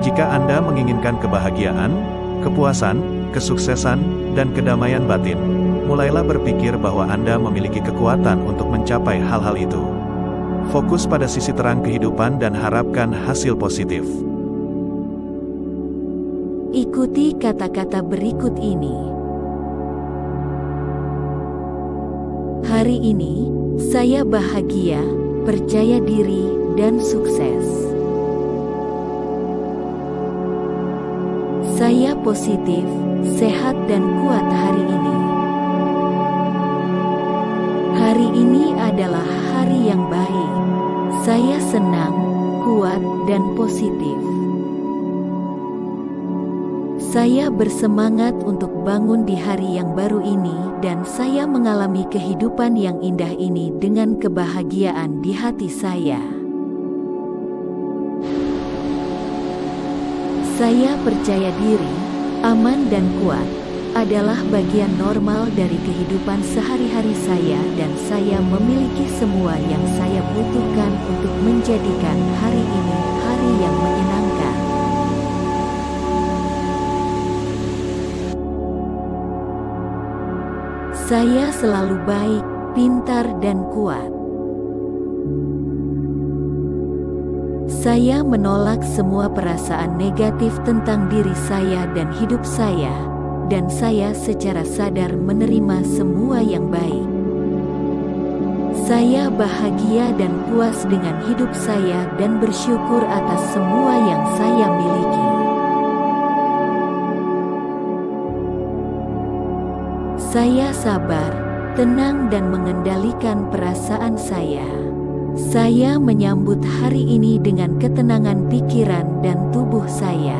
Jika Anda menginginkan kebahagiaan, kepuasan, kesuksesan, dan kedamaian batin, mulailah berpikir bahwa Anda memiliki kekuatan untuk mencapai hal-hal itu. Fokus pada sisi terang kehidupan dan harapkan hasil positif. Ikuti kata-kata berikut ini. Hari ini, saya bahagia, percaya diri, dan sukses. Positif, sehat, dan kuat hari ini. Hari ini adalah hari yang baik. Saya senang, kuat, dan positif. Saya bersemangat untuk bangun di hari yang baru ini, dan saya mengalami kehidupan yang indah ini dengan kebahagiaan di hati saya. Saya percaya diri, aman, dan kuat adalah bagian normal dari kehidupan sehari-hari saya, dan saya memiliki semua yang saya butuhkan untuk menjadikan hari ini hari yang menyenangkan. Saya selalu baik, pintar, dan kuat. Saya menolak semua perasaan negatif tentang diri saya dan hidup saya, dan saya secara sadar menerima semua yang baik. Saya bahagia dan puas dengan hidup saya dan bersyukur atas semua yang saya miliki. Saya sabar, tenang dan mengendalikan perasaan saya. Saya menyambut hari ini dengan ketenangan pikiran dan tubuh saya.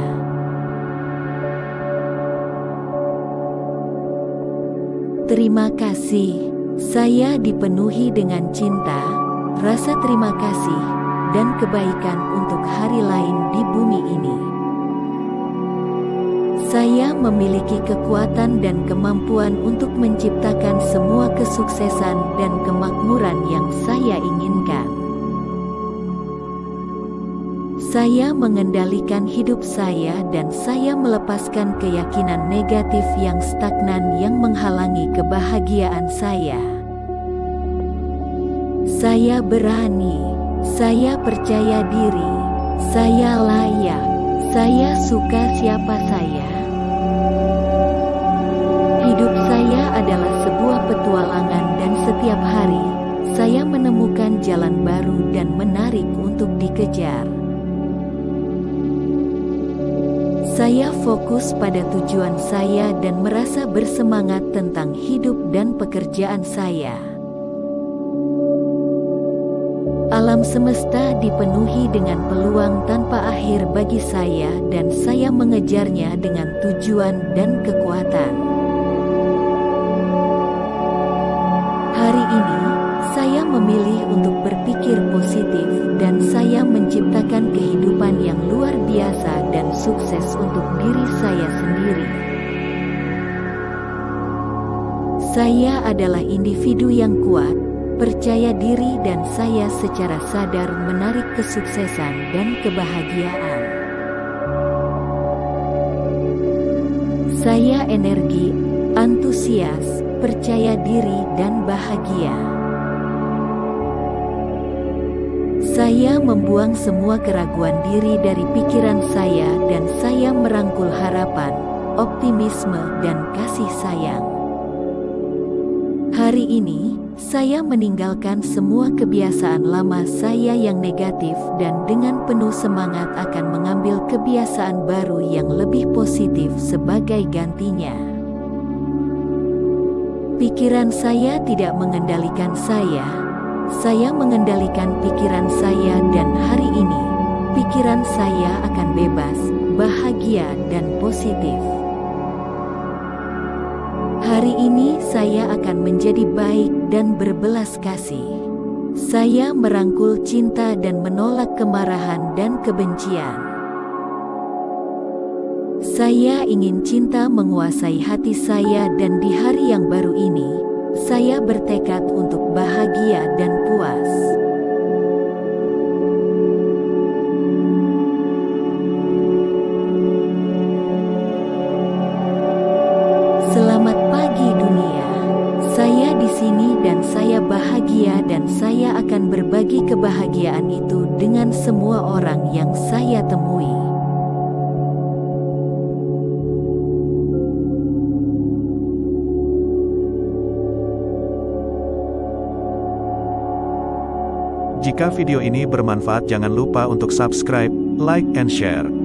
Terima kasih. Saya dipenuhi dengan cinta, rasa terima kasih, dan kebaikan untuk hari lain di bumi ini. Saya memiliki kekuatan dan kemampuan untuk menciptakan semua kesuksesan dan kemakmuran yang saya inginkan. Saya mengendalikan hidup saya dan saya melepaskan keyakinan negatif yang stagnan yang menghalangi kebahagiaan saya. Saya berani, saya percaya diri, saya layak, saya suka siapa saya. Hidup saya adalah sebuah petualangan dan setiap hari, saya menemukan jalan baru dan menarik untuk dikejar. Saya fokus pada tujuan saya dan merasa bersemangat tentang hidup dan pekerjaan saya. Alam semesta dipenuhi dengan peluang tanpa akhir bagi saya dan saya mengejarnya dengan tujuan dan kekuatan. Hari ini, saya memilih untuk berpikir positif dan saya menciptakan kehidupan yang luar biasa dan sukses untuk diri saya sendiri. Saya adalah individu yang kuat, percaya diri dan saya secara sadar menarik kesuksesan dan kebahagiaan. Saya energi, antusias, percaya diri dan bahagia. Saya membuang semua keraguan diri dari pikiran saya dan saya merangkul harapan, optimisme dan kasih sayang. Hari ini, saya meninggalkan semua kebiasaan lama saya yang negatif dan dengan penuh semangat akan mengambil kebiasaan baru yang lebih positif sebagai gantinya. Pikiran saya tidak mengendalikan saya, saya mengendalikan pikiran saya dan hari ini, pikiran saya akan bebas, bahagia dan positif. Hari ini saya akan menjadi baik dan berbelas kasih. Saya merangkul cinta dan menolak kemarahan dan kebencian. Saya ingin cinta menguasai hati saya dan di hari yang baru ini, saya bertekad untuk bahagia dan puas. Dan saya bahagia dan saya akan berbagi kebahagiaan itu dengan semua orang yang saya temui. Jika video ini bermanfaat jangan lupa untuk subscribe, like, and share.